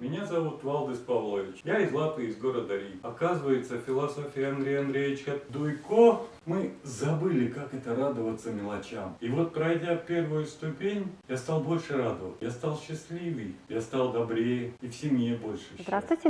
Меня зовут Валдис Павлович. Я из Латвии, из города Рим. Оказывается, философия Андрея Андреевича Дуйко мы забыли, как это радоваться мелочам. И вот пройдя первую ступень, я стал больше радоваться. Я стал счастливее, я стал добрее и в семье больше счастья. Здравствуйте.